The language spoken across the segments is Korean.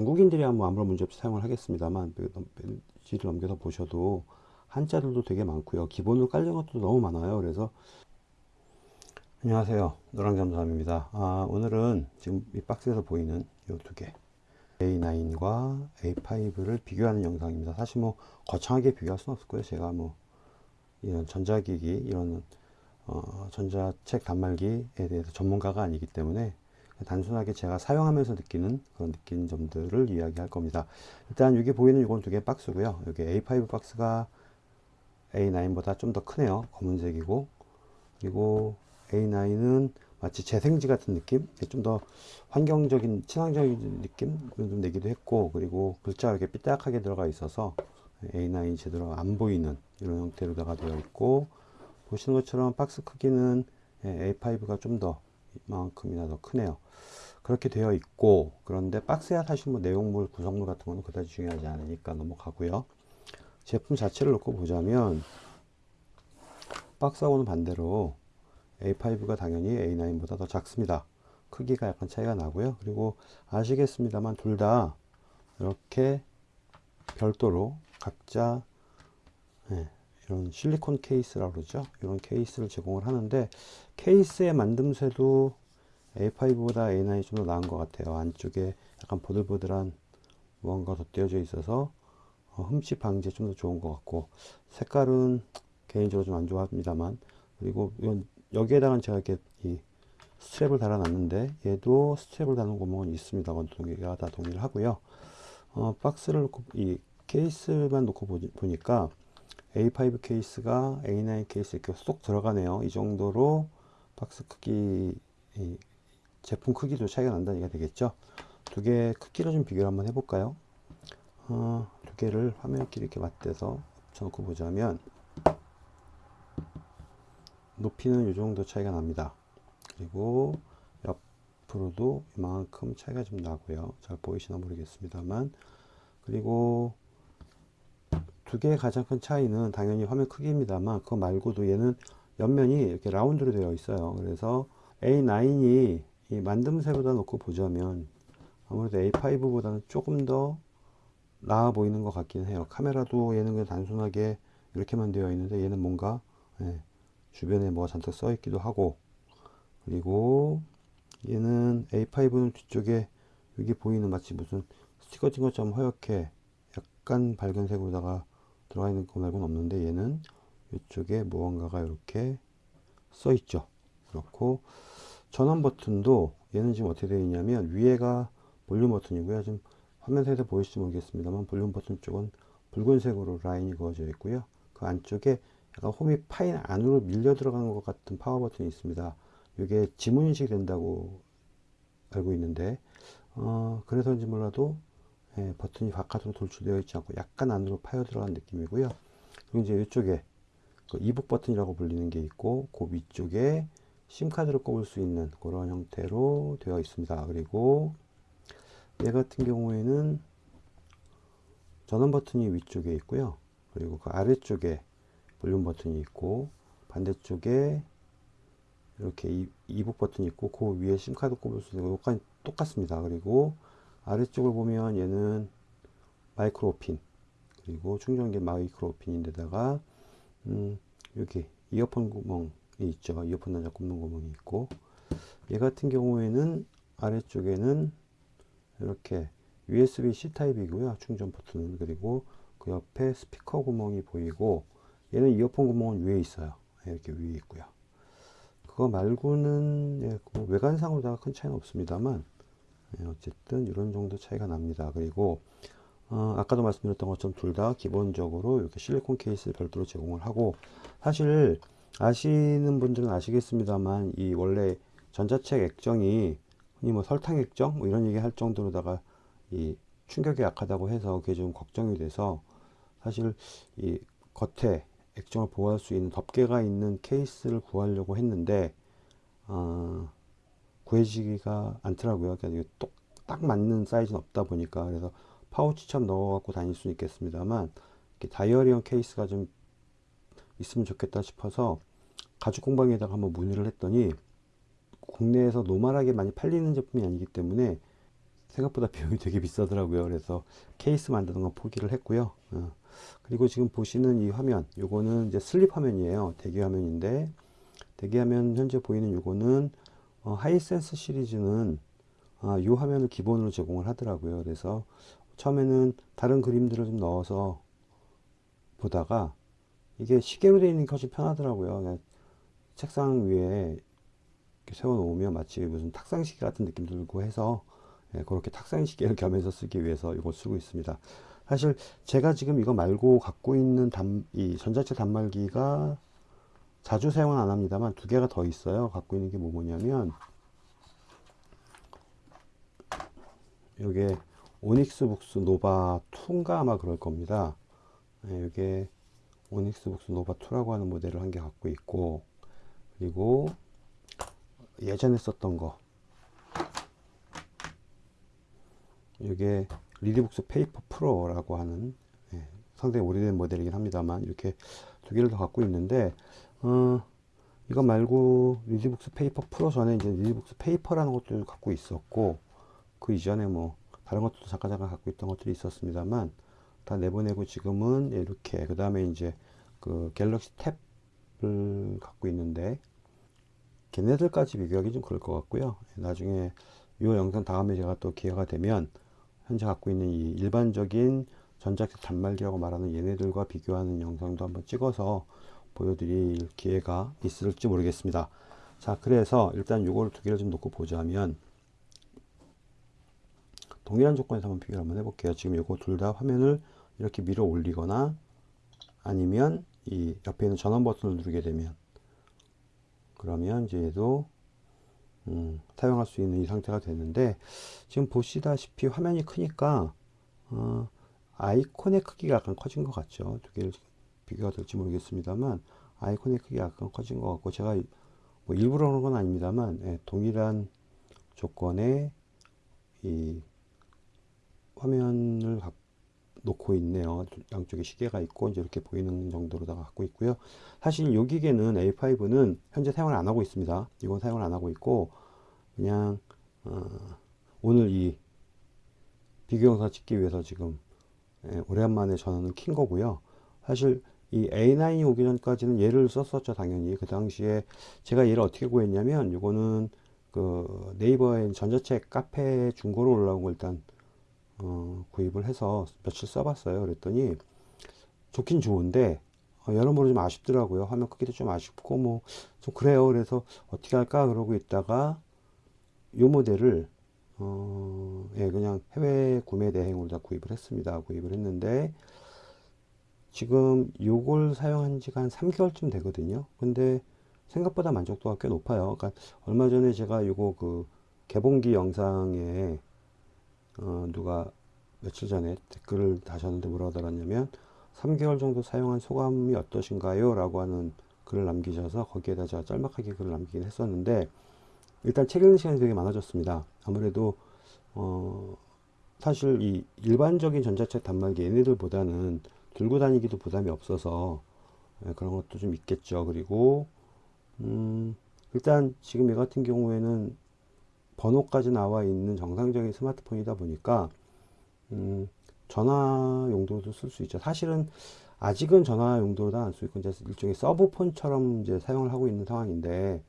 중국인들이야 뭐 아무런 문제 없이 사용을 하겠습니다만 페이지를 넘겨서 보셔도 한자들도 되게 많고요. 기본으로 깔린 것도 너무 많아요. 그래서 안녕하세요. 노랑잠잠입니다. 아, 오늘은 지금 이 박스에서 보이는 이 두개 A9과 A5를 비교하는 영상입니다. 사실 뭐 거창하게 비교할 수는 없을 거예요. 제가 뭐 이런 전자기기 이런 어, 전자책 단말기에 대해서 전문가가 아니기 때문에 단순하게 제가 사용하면서 느끼는 그런 느끼는 점들을 이야기할 겁니다. 일단 여기 보이는 이건 두 개 박스고요. 여기 A5 박스가 A9보다 좀 더 크네요. 검은색이고 그리고 A9은 마치 재생지 같은 느낌 좀 더 환경적인 친환경적인 느낌을 좀 내기도 했고 그리고 글자가 이렇게 삐딱하게 들어가 있어서 A9이 제대로 안 보이는 이런 형태로다가 되어 있고 보시는 것처럼 박스 크기는 A5가 좀더 이만큼이나 더 크네요 그렇게 되어 있고 그런데 박스야 사실 뭐 내용물 구성물 같은 거는 그다지 중요하지 않으니까 넘어가고요 제품 자체를 놓고 보자면 박스하고는 반대로 A5가 당연히 A9보다 더 작습니다. 크기가 약간 차이가 나고요. 그리고 아시겠습니다만 둘 다 이렇게 별도로 각자 네, 이런 실리콘 케이스라고 그러죠. 이런 케이스를 제공을 하는데 케이스의 만듦새도 A5보다 A9이 좀 더 나은 것 같아요. 안쪽에 약간 보들보들한 무언가 덧대어져 있어서 어, 흠집 방지에 좀 더 좋은 것 같고 색깔은 개인적으로 좀 안 좋아합니다만 그리고 여기에다가 제가 이렇게 이 스트랩을 달아 놨는데 얘도 스트랩을 다는 구멍은 있습니다. 두 기기가 다 동일하고요. 어, 박스를 놓고 이 케이스만 놓고 보니까 A5 케이스가 A9 케이스 이렇게 쏙 들어가네요. 이 정도로 박스 크기 제품 크기도 차이가 난다는 얘기가 되겠죠. 두 개 크기로 좀 비교를 한번 해볼까요? 어, 두 개를 화면끼리 이렇게 맞대서 붙여놓고 보자면 높이는 이 정도 차이가 납니다. 그리고 옆으로도 이만큼 차이가 좀 나고요. 잘 보이시나 모르겠습니다만 그리고 두 개의 가장 큰 차이는 당연히 화면 크기입니다만 그거 말고도 얘는 옆면이 이렇게 라운드로 되어 있어요. 그래서 A9이 이 만듦새보다 놓고 보자면 아무래도 A5보다는 조금 더 나아 보이는 것 같긴 해요. 카메라도 얘는 그냥 단순하게 이렇게만 되어 있는데 얘는 뭔가 예, 주변에 뭐가 잔뜩 써 있기도 하고 그리고 얘는 A5는 뒤쪽에 여기 보이는 마치 무슨 스티커 찐 것처럼 허옇게 약간 밝은 색으로다가 들어가 있는 거 말고는 없는데 얘는 이쪽에 무언가가 이렇게 써 있죠. 그렇고 전원 버튼도 얘는 지금 어떻게 되어 있냐면 위에가 볼륨 버튼이고요. 지금 화면에서 보일지 모르겠습니다만 볼륨 버튼 쪽은 붉은색으로 라인이 그어져 있고요. 그 안쪽에 약간 홈이 파인 안으로 밀려 들어가는 것 같은 파워 버튼이 있습니다. 이게 지문 인식이 된다고 알고 있는데 어, 그래서인지 몰라도 예, 버튼이 바깥으로 돌출되어 있지 않고 약간 안으로 파여 들어간 느낌이고요. 그리고 이제 이쪽에 그 e-book 버튼이라고 불리는 게 있고 그 위쪽에 심카드를 꼽을 수 있는 그런 형태로 되어 있습니다. 그리고 얘 같은 경우에는 전원 버튼이 위쪽에 있고요. 그리고 그 아래쪽에 볼륨 버튼이 있고 반대쪽에 이렇게 e-book 버튼이 있고 그 위에 심카드 꼽을 수 있는 것까지 똑같습니다. 그리고 아래쪽을 보면 얘는 마이크로 핀 그리고 충전기 마이크로 핀인데다가 음, 여기 이어폰 구멍이 있죠. 이어폰 단자 꼽는 구멍이 있고 얘 같은 경우에는 아래쪽에는 이렇게 USB-C 타입이고요. 충전 버튼은 그리고 그 옆에 스피커 구멍이 보이고 얘는 이어폰 구멍은 위에 있어요. 이렇게 위에 있고요. 그거 말고는 예, 뭐 외관상으로 큰 차이는 없습니다만 예, 어쨌든 이런 정도 차이가 납니다. 그리고 어, 아까도 말씀드렸던 것처럼 둘 다 기본적으로 이렇게 실리콘 케이스를 별도로 제공을 하고 사실 아시는 분들은 아시겠습니다만 이 원래 전자책 액정이 흔히 뭐 설탕 액정 뭐 이런 얘기 할 정도로다가 이 충격이 약하다고 해서 그게 좀 걱정이 돼서 사실 이 겉에 액정을 보호할 수 있는 덮개가 있는 케이스를 구하려고 했는데 어, 구해지기가 않더라고요. 그러니까 똑, 딱 맞는 사이즈는 없다 보니까 그래서 파우치처럼 넣어 갖고 다닐 수 있겠습니다만 다이어리형 케이스가 좀 있으면 좋겠다 싶어서 가죽 공방에다가 한번 문의를 했더니 국내에서 normal하게 많이 팔리는 제품이 아니기 때문에 생각보다 비용이 되게 비싸더라고요. 그래서 케이스 만드는 건 포기를 했고요. 어, 그리고 지금 보시는 이 화면, 요거는 이제 sleep 화면이에요. 대기 화면인데, 대기 화면 현재 보이는 요거는 어, Hisense 시리즈는 아, 이 화면을 기본으로 제공을 하더라고요. 그래서 처음에는 다른 그림들을 좀 넣어서 보다가 이게 시계로 되어 있는 게 훨씬 편하더라고요. 책상 위에 세워놓으면 마치 무슨 탁상시계 같은 느낌 들고 해서 예, 그렇게 탁상시계를 겸해서 쓰기 위해서 이걸 쓰고 있습니다. 사실 제가 지금 이거 말고 갖고 있는 단, 이 전자책 단말기가 자주 사용은 안 합니다만 두 개가 더 있어요. 갖고 있는 게 뭐 뭐냐면 이게 Onyx Boox Nova 2인가 아마 그럴 겁니다. 네, 이게 Onyx Boox Nova 2라고 하는 모델을 한 개 갖고 있고 그리고 예전에 썼던 거 이게 리디북스 페이퍼 프로라고 하는 예, 상당히 오래된 모델이긴 합니다만 이렇게 두 개를 더 갖고 있는데 어, 이거 말고 리디북스 페이퍼 프로 전에 이제 리디북스 페이퍼라는 것도 갖고 있었고 그 이전에 뭐 다른 것도 잠깐 잠깐 갖고 있던 것들이 있었습니다만 다 내보내고 지금은 이렇게 그 다음에 이제 그 갤럭시 탭을 갖고 있는데 걔네들까지 비교하기 좀 그럴 것 같고요. 나중에 이 영상 다음에 제가 또 기회가 되면 현재 갖고 있는 이 일반적인 전자책 단말기라고 말하는 얘네들과 비교하는 영상도 한번 찍어서 보여드릴 기회가 있을지 모르겠습니다 자 그래서 일단 요거를 두 개를 좀 놓고 보자면 동일한 조건에서 한번 비교를 한번 해볼게요. 지금 이거 둘 다 화면을 이렇게 밀어 올리거나 아니면 이 옆에 있는 전원 버튼을 누르게 되면 그러면 이제 얘도 음, 사용할 수 있는 이 상태가 됐는데 지금 보시다시피 화면이 크니까 어, 아이콘의 크기가 약간 커진 것 같죠. 두 개를 비교가 될지 모르겠습니다만 아이콘의 크기가 약간 커진 것 같고 제가 뭐 일부러 그런 건 아닙니다만 예, 동일한 조건의 이 화면을 놓고 있네요. 양쪽에 시계가 있고 이제 이렇게 보이는 정도로 다 갖고 있고요. 사실 이 기계는 A5는 현재 사용을 안 하고 있습니다. 이건 사용을 안 하고 있고 그냥 어, 오늘 이 비교 영상 찍기 위해서 지금 예, 오랜만에 전원을 킨 거고요. 사실 이 A9이 오기 전까지는 얘를 썼었죠 당연히 그 당시에 제가 얘를 어떻게 구했냐면 이거는 그 네이버에 전자책 카페 중고로 올라온 거 일단 어, 구입을 해서 며칠 써봤어요. 그랬더니 좋긴 좋은데 어, 여러모로 좀 아쉽더라고요. 화면 크기도 좀 아쉽고 뭐 좀 그래요. 그래서 어떻게 할까 그러고 있다가 요 모델을 어, 예, 그냥 해외 구매 대행으로 다 구입을 했습니다. 구입을 했는데 지금 요걸 사용한 지가 한 3개월쯤 되거든요. 근데 생각보다 만족도가 꽤 높아요. 그러니까 얼마 전에 제가 요거 그 개봉기 영상에 어, 누가 며칠 전에 댓글을 다셨는데 뭐라고 달았냐면 3개월 정도 사용한 소감이 어떠신가요? 라고 하는 글을 남기셔서 거기에다 제가 짤막하게 글을 남기긴 했었는데 일단 책 읽는 시간이 되게 많아졌습니다. 아무래도 어 사실 이 일반적인 전자책 단말기 얘네들보다는 들고 다니기도 부담이 없어서 예, 그런 것도 좀 있겠죠. 그리고 음 일단 지금 얘 같은 경우에는 번호까지 나와 있는 정상적인 스마트폰이다 보니까 음, 전화 용도도 쓸 수 있죠. 사실은 아직은 전화 용도로 안 쓰고 이제 일종의 sub폰처럼 이제 사용을 하고 있는 상황인데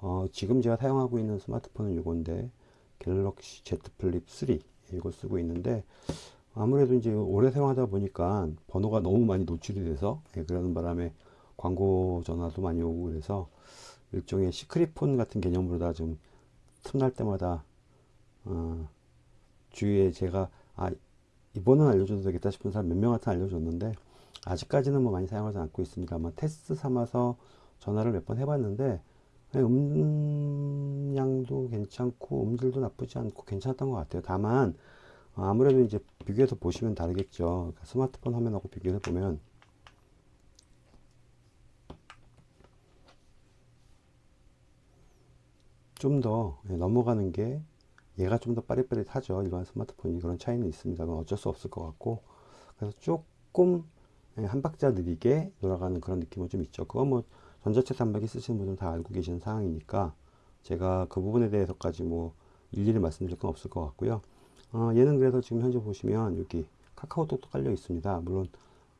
어, 지금 제가 사용하고 있는 스마트폰은 이건데 Galaxy Z Flip 3 이걸 쓰고 있는데 아무래도 이제 오래 사용하다 보니까 번호가 너무 많이 노출이 돼서 예, 그러는 바람에 광고 전화도 많이 오고 그래서 일종의 secret폰 같은 개념으로 다 좀 틈날 때마다 어, 주위에 제가 아 이번은 알려줘도 되겠다 싶은 사람 몇 명한테 알려줬는데 아직까지는 뭐 많이 사용하지 않고 있습니다만 테스트 삼아서 전화를 몇 번 해봤는데 음량도 괜찮고 음질도 나쁘지 않고 괜찮았던 것 같아요. 다만 아무래도 이제 비교해서 보시면 다르겠죠 그러니까 스마트폰 화면하고 비교해 보면 좀더 예, 넘어가는 게 얘가 좀 더 빠릿빠릿하죠. 일반 스마트폰이 그런 차이는 있습니다만 어쩔 수 없을 것 같고 그래서 조금 예, 한 박자 느리게 돌아가는 그런 느낌은 좀 있죠. 그건 뭐 전자책 단말기 쓰시는 분들은 다 알고 계시는 상황이니까 제가 그 부분에 대해서까지 뭐 일일이 말씀드릴 건 없을 것 같고요. 어, 얘는 그래서 지금 현재 보시면 여기 카카오톡도 깔려 있습니다. 물론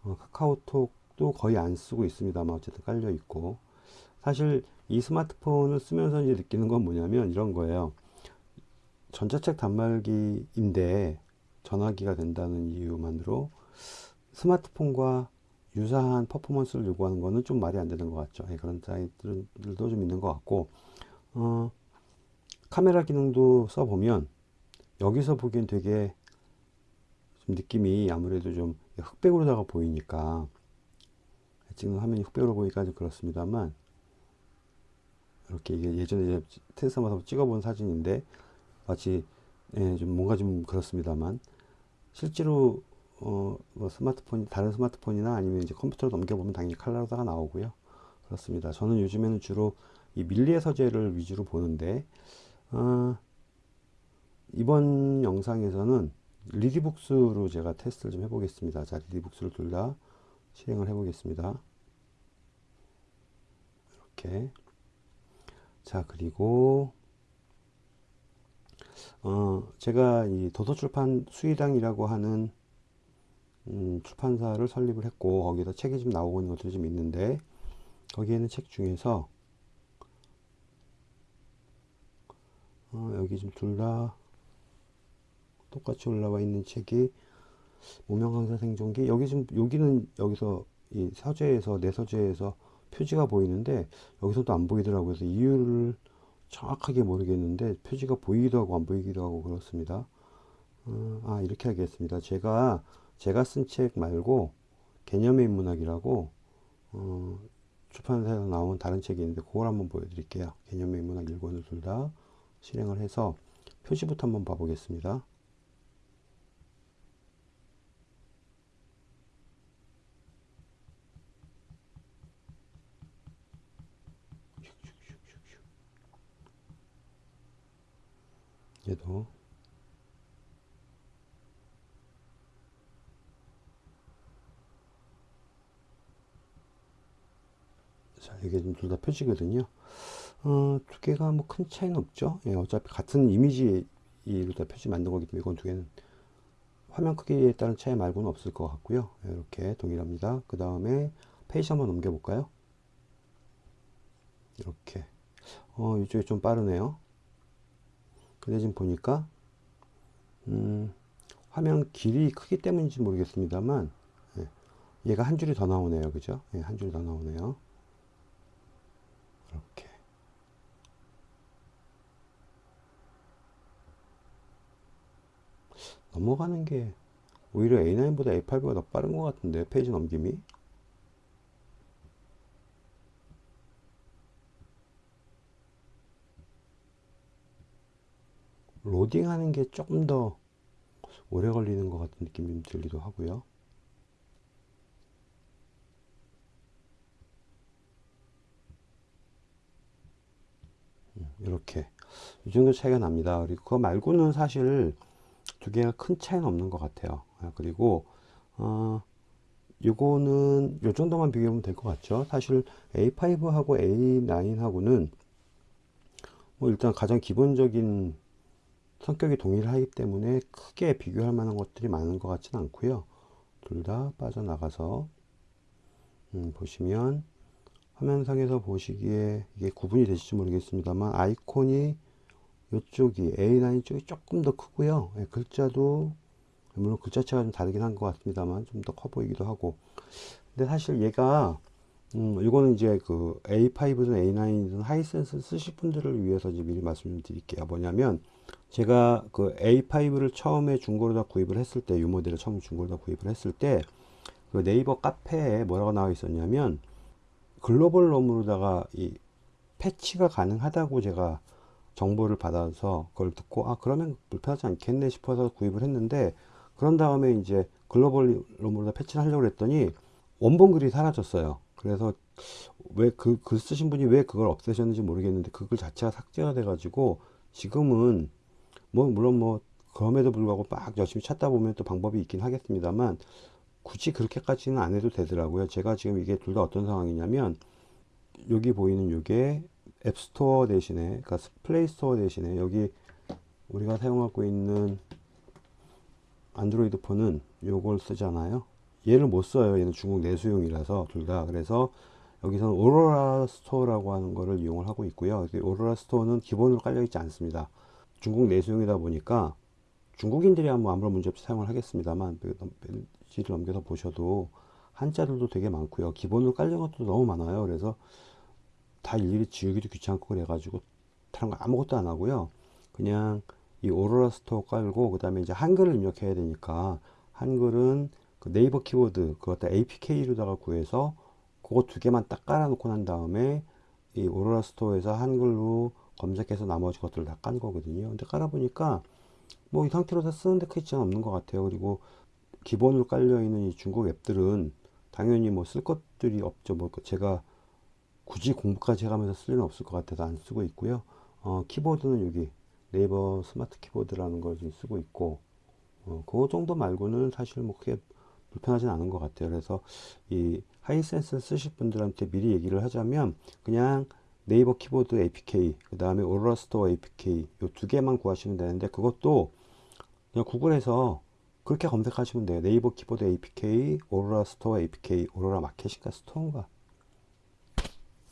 어, 카카오톡도 거의 안 쓰고 있습니다만 어쨌든 깔려 있고 사실 이 스마트폰을 쓰면서 이제 느끼는 건 뭐냐면 이런 거예요. 전자책 단말기인데 전화기가 된다는 이유만으로 스마트폰과 유사한 퍼포먼스를 요구하는 거는 좀 말이 안 되는 것 같죠. 예, 그런 사이트들도 좀 있는 것 같고, 어, 카메라 기능도 써보면 여기서 보기엔 되게 좀 느낌이 아무래도 좀 흑백으로다가 보이니까 지금 화면이 흑백으로 보니까 좀 그렇습니다만 이렇게 이게 예전에 테스트하면서 찍어본 사진인데 마치 예, 좀 뭔가 좀 그렇습니다만 실제로 어, 뭐 스마트폰 다른 스마트폰이나 아니면 이제 컴퓨터로 넘겨보면 당연히 칼라로다가 나오고요. 그렇습니다. 저는 요즘에는 주로 이 밀리의 서재를 위주로 보는데 어, 이번 영상에서는 리디북스로 제가 테스트를 좀 해보겠습니다. 자 리디북스를 둘 다 실행을 해 보겠습니다. 이렇게. 자 그리고 어, 제가 이 도서출판 수의당이라고 하는 음, 출판사를 설립을 했고 거기서 책이 좀 나오고 있는 것들이 좀 있는데 거기에는 책 중에서 어, 여기 좀 둘 다 똑같이 올라와 있는 책이 무명강사 생존기? 여기 좀 여기는 여기서 이 서재에서 내 서재에서 표지가 보이는데 여기서도 안 보이더라고요. 그래서 이유를 정확하게 모르겠는데 표지가 보이기도 하고 안 보이기도 하고 그렇습니다. 어, 아 이렇게 하겠습니다. 제가 제가 쓴 책 말고 개념의 인문학이라고 어, 출판사에서 나온 다른 책이 있는데 그걸 한번 보여드릴게요. 개념의 인문학 1권을 둘 다 실행을 해서 표지부터 한번 봐보겠습니다 얘도 자 이게 좀둘다 표지거든요. 어, 두 개가 뭐 큰 차이는 없죠. 예, 어차피 같은 이미지로 다 표지 만든 거기 때문에 이건 두 개는 화면 크기에 따른 차이 말고는 없을 것 같고요. 예, 이렇게 동일합니다. 그 다음에 페이지 한번 넘겨 볼까요? 이렇게. 어 이쪽이 좀 빠르네요 근데 지금 보니까 음, 화면 길이 크기 때문인지 모르겠습니다만 예, 얘가 한 줄이 더 나오네요. 그죠? 예, 한 줄이 더 나오네요. 이렇게. 넘어가는 게 오히려 A9보다 A8보다 더 빠른 것 같은데 페이지 넘김이 로딩하는 게 조금 더 오래 걸리는 것 같은 느낌이 들기도 하고요. 음, 이렇게 이 정도 차이가 납니다. 그리고 그거 말고는 사실 두 개가 큰 차이는 없는 것 같아요. 아, 그리고 어, 요거는 요 정도만 비교하면 될 것 같죠. 사실 A5하고 A9하고는 뭐 일단 가장 기본적인 성격이 동일하기 때문에 크게 비교할 만한 것들이 많은 것 같지는 않고요. 둘 다 빠져나가서 음, 보시면 화면상에서 보시기에 이게 구분이 되실지 모르겠습니다만 아이콘이 이쪽이 A9 쪽이 조금 더 크고요. 예, 글자도 물론 글자체가 좀 다르긴 한 것 같습니다만 좀 더 커 보이기도 하고 근데 사실 얘가 음, 이거는 이제 그 A5든 A9든 하이센스 쓰실 분들을 위해서 이제 미리 말씀 드릴게요. 뭐냐면 제가 그 A5를 처음에 중고로 다 구입을 했을 때, 이 모델을 처음 중고로 다 구입을 했을 때, 그 네이버 카페에 뭐라고 나와 있었냐면, 글로벌 롬으로다가 이 패치가 가능하다고 제가 정보를 받아서 그걸 듣고, 아, 그러면 불편하지 않겠네 싶어서 구입을 했는데, 그런 다음에 이제 글로벌 롬으로 다 패치를 하려고 했더니, 원본 글이 사라졌어요. 그래서 왜그글 쓰신 분이 왜 그걸 없애셨는지 모르겠는데 그 글 자체가 삭제가 돼 가지고 지금은 뭐 물론 뭐 그럼에도 불구하고 막 열심히 찾다 보면 또 방법이 있긴 하겠습니다만 굳이 그렇게까지는 안 해도 되더라고요 제가 지금 이게 둘 다 어떤 상황이냐면 여기 보이는 요게 앱스토어 대신에 그러니까 플레이스토어 대신에 여기 우리가 사용하고 있는 안드로이드 폰은 요걸 쓰잖아요. 얘를 못 써요. 얘는 중국 내수용이라서 둘 다. 그래서 여기서는 Aurora Store라고 하는 거를 이용을 하고 있고요. 이 Aurora Store는 기본으로 깔려 있지 않습니다. 중국 내수용이다 보니까 중국인들이 뭐 아무런 문제 없이 사용을 하겠습니다만 페이지를 넘겨서 보셔도 한자들도 되게 많고요. 기본으로 깔린 것도 너무 많아요. 그래서 다 일일이 지우기도 귀찮고 그래가지고 다른 거 아무것도 안 하고요. 그냥 이 Aurora Store 깔고 그 다음에 이제 한글을 입력해야 되니까 한글은 그 네이버 키보드 그것 다 APK로다가 구해서 그거 두 개만 딱 깔아 놓고 난 다음에 이 Aurora Store에서 한글로 검색해서 나머지 것들을 다 깐 거거든요. 근데 깔아 보니까 뭐 이 상태로 다 쓰는데 크게 지장 없는 것 같아요. 그리고 기본으로 깔려 있는 이 중국 앱들은 당연히 뭐 쓸 것들이 없죠. 뭐 제가 굳이 공부까지 해가면서 쓸 일은 없을 것 같아서 안 쓰고 있고요. 어, 키보드는 여기 네이버 스마트 키보드라는 걸 지금 쓰고 있고 어, 그 정도 말고는 사실 뭐 크게 불편하진 않은 것 같아요. 그래서 이 Hisense 쓰실 분들한테 미리 얘기를 하자면 그냥 네이버 키보드 APK 그 다음에 Aurora Store APK 요 두 개만 구하시면 되는데 그것도 그냥 구글에서 그렇게 검색하시면 돼요. 네이버 키보드 APK, 오로라 스토어 APK, 오로라 마켓인가 스토어인가?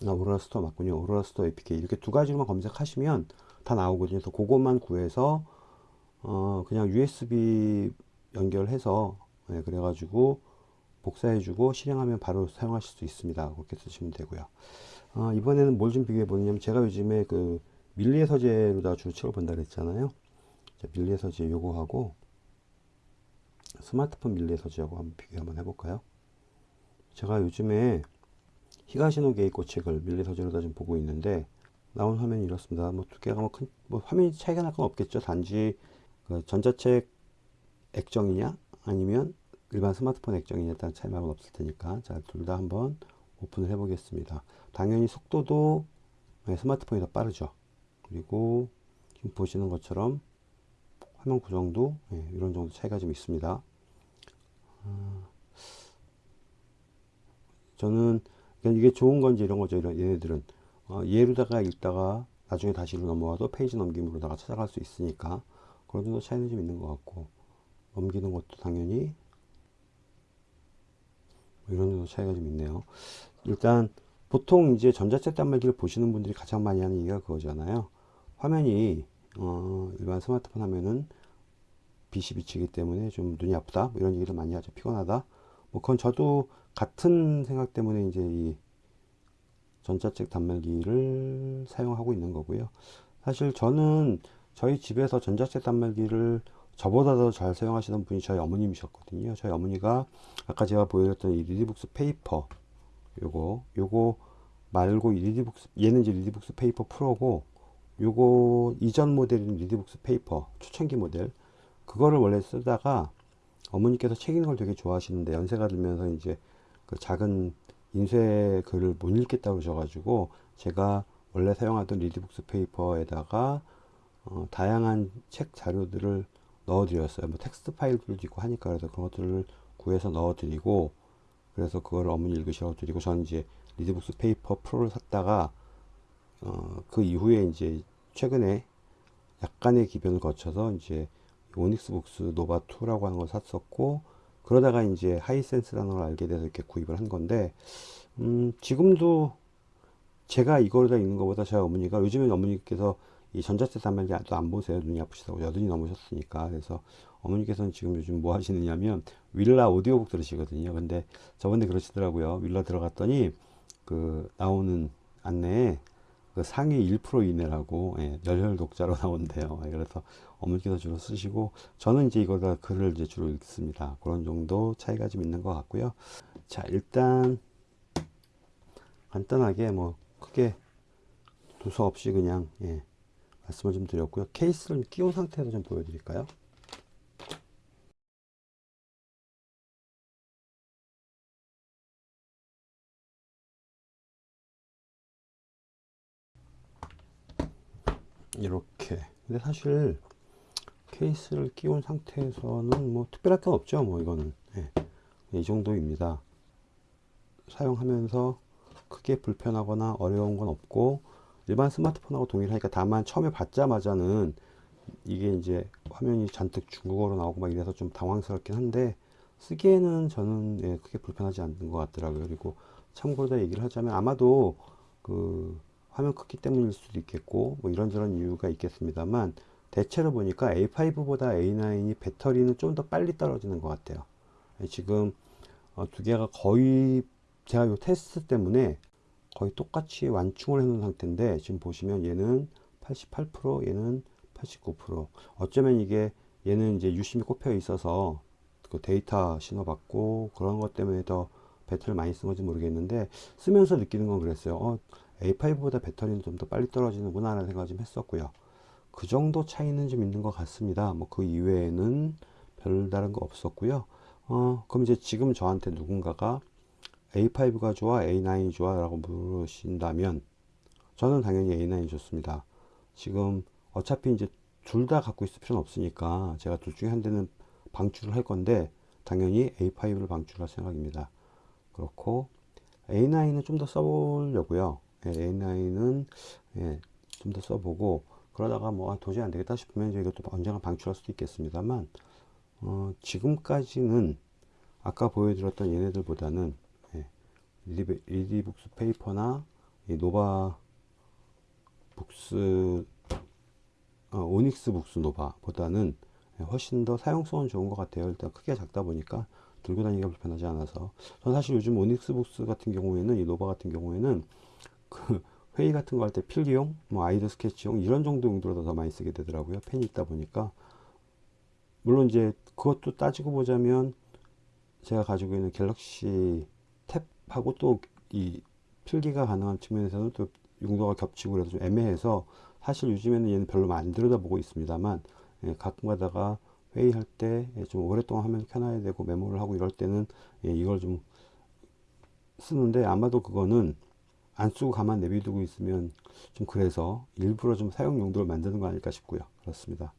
아, Aurora Store 맞군요. Aurora Store APK 이렇게 두 가지로만 검색하시면 다 나오거든요. 그래서 그것만 구해서 어 그냥 USB 연결해서 네, 그래가지고 복사해주고 실행하면 바로 사용하실 수 있습니다. 그렇게 쓰시면 되고요. 어, 이번에는 뭘 좀 비교해 보냐면 제가 요즘에 그 밀리의 서재로다 주로 책을 본다 그랬잖아요. 밀리의 서재 요거하고 스마트폰 밀리의 서재하고 한번 비교 한번 해볼까요? 제가 요즘에 히가시노 게이코 책을 밀리의 서재로다 좀 보고 있는데 나온 화면이 이렇습니다. 뭐두 개가 뭐 큰, 뭐 화면이 차이가 날 건 없겠죠. 단지 그 전자책 액정이냐 아니면 일반 스마트폰 액정이냐에 따른 차이 말은 없을 테니까 자 둘 다 한번 오픈을 해 보겠습니다. 당연히 속도도 네, 스마트폰이 더 빠르죠. 그리고 지금 보시는 것처럼 화면 구성도 네, 이런 정도 차이가 좀 있습니다. 아, 저는 이게 좋은 건지 이런 거죠 이런 얘네들은. 어, 얘로다가 읽다가 나중에 다시로 넘어와도 페이지 넘김으로다가 찾아갈 수 있으니까 그런 정도 차이는 좀 있는 것 같고 넘기는 것도 당연히 뭐 이런 정도 차이가 좀 있네요. 일단 보통 이제 전자책 단말기를 보시는 분들이 가장 많이 하는 얘기가 그거잖아요. 화면이 어, 일반 스마트폰 화면은 빛이 비치기 때문에 좀 눈이 아프다 뭐 이런 얘기를 많이 하죠. 피곤하다. 뭐 그건 저도 같은 생각 때문에 이제 이 전자책 단말기를 사용하고 있는 거고요. 사실 저는 저희 집에서 전자책 단말기를 저보다 더 잘 사용하시는 분이 저희 어머님이셨거든요. 저희 어머니가 아까 제가 보여드렸던 이 리디북스 페이퍼 요거 요거 말고 이 리디북스 얘는 이제 리디북스 페이퍼 프로고 요거 이전 모델인 리디북스 페이퍼 초창기 모델 그거를 원래 쓰다가 어머니께서 책 읽는 걸 되게 좋아하시는데 연세가 들면서 이제 그 작은 인쇄 글을 못 읽겠다고 그러셔가지고 제가 원래 사용하던 리디북스 페이퍼에다가 어, 다양한 책 자료들을 넣어드렸어요. 뭐 텍스트 파일들도 있고 하니까 그래서 그런 것들을 구해서 넣어드리고 그래서 그걸 어머니 읽으셔 드리고 저는 이제 리디북스 페이퍼 프로를 샀다가 어, 그 이후에 이제 최근에 약간의 기변을 거쳐서 이제 Onyx Boox Nova 2라고 하는 걸 샀었고 그러다가 이제 Hisense라는 걸 알게 돼서 이렇게 구입을 한 건데 음, 지금도 제가 이걸 다 읽는 것보다 저희 어머니가 요즘에 어머니께서 이 전자책 단말기 안 보세요. 눈이 아프시다고 여든이 넘으셨으니까. 그래서 어머니께서는 지금 요즘 뭐 하시느냐면 윌라 오디오북 들으시거든요. 근데 저번에 그러시더라고요. 윌라 들어갔더니 그 나오는 안내에 그 상위 1% 이내라고 예, 열혈 독자로 나온대요. 예, 그래서 어머니께서 주로 쓰시고 저는 이제 이거가 글을 이제 주로 읽습니다. 그런 정도 차이가 좀 있는 것 같고요. 자 일단 간단하게 뭐 크게 두서 없이 그냥 예, 말씀을 좀 드렸고요. 케이스를 끼운 상태에서 좀 보여드릴까요? 이렇게 근데 사실 케이스를 끼운 상태에서는 뭐 특별할 건 없죠 뭐 이거는 네. 이 정도입니다 사용하면서 크게 불편하거나 어려운 건 없고 일반 스마트폰하고 동일하니까 다만 처음에 받자마자는 이게 이제 화면이 잔뜩 중국어로 나오고 막 이래서 좀 당황스럽긴 한데 쓰기에는 저는 예, 크게 불편하지 않는 것 같더라고요. 그리고 참고로 더 얘기를 하자면 아마도 그 화면 크기 때문일 수도 있겠고 뭐 이런저런 이유가 있겠습니다만 대체로 보니까 A5보다 A9이 배터리는 좀 더 빨리 떨어지는 것 같아요. 예, 지금 어, 두 개가 거의 제가 요 테스트 때문에 거의 똑같이 완충을 해 놓은 상태인데 지금 보시면 얘는 88% 얘는 89% 어쩌면 이게 얘는 이제 유심히 꼽혀 있어서 그 데이터 신호 받고 그런 것 때문에 더 배터리를 많이 쓴 건지 모르겠는데 쓰면서 느끼는 건 그랬어요. 어, A5보다 배터리는 좀 더 빨리 떨어지는구나 라는 생각 좀 했었고요. 그 정도 차이는 좀 있는 것 같습니다. 뭐 그 이외에는 별다른 거 없었고요. 어, 그럼 이제 지금 저한테 누군가가 A5가 좋아 A9이 좋아 라고 물으신다면 저는 당연히 A9이 좋습니다. 지금 어차피 이제 둘 다 갖고 있을 필요는 없으니까 제가 둘 중에 한 대는 방출을 할 건데 당연히 A5를 방출할 생각입니다. 그렇고 A9은 좀 더 써보려고요. 예, A9은 예, 좀 더 써보고 그러다가 뭐 아, 도저히 안 되겠다 싶으면 이제 이것도 언젠가 방출할 수도 있겠습니다만 어, 지금까지는 아까 보여드렸던 얘네들보다는 예, 리디, 리디북스 페이퍼나 이 Nova Boox 어, Onyx Boox Nova 보다는 훨씬 더 사용성은 좋은 것 같아요. 일단 크기가 작다 보니까 들고 다니기가 불편하지 않아서. 저는 사실 요즘 Onyx Boox 같은 경우에는 이 Nova 같은 경우에는 그 회의 같은 거 할 때 필기용 뭐 아이들 스케치용 이런 정도 용도로 더 많이 쓰게 되더라고요. 펜이 있다 보니까. 물론 이제 그것도 따지고 보자면 제가 가지고 있는 Galaxy Tab하고 또 이 필기가 가능한 측면에서는 또 용도가 겹치고 그래서 좀 애매해서 사실 요즘에는 얘는 별로 안 들여다보고 있습니다만 예, 가끔 가다가 회의할 때 좀 오랫동안 화면 켜놔야 되고 메모를 하고 이럴 때는 예, 이걸 좀 쓰는데 아마도 그거는 안 쓰고 가만 내비두고 있으면 좀 그래서 일부러 좀 사용 용도를 만드는 거 아닐까 싶고요. 그렇습니다.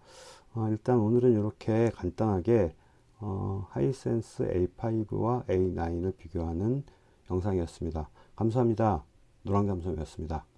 어, 일단 오늘은 이렇게 간단하게 어, 하이센스 A5와 A9을 비교하는 영상이었습니다. 감사합니다. 노랑감성이었습니다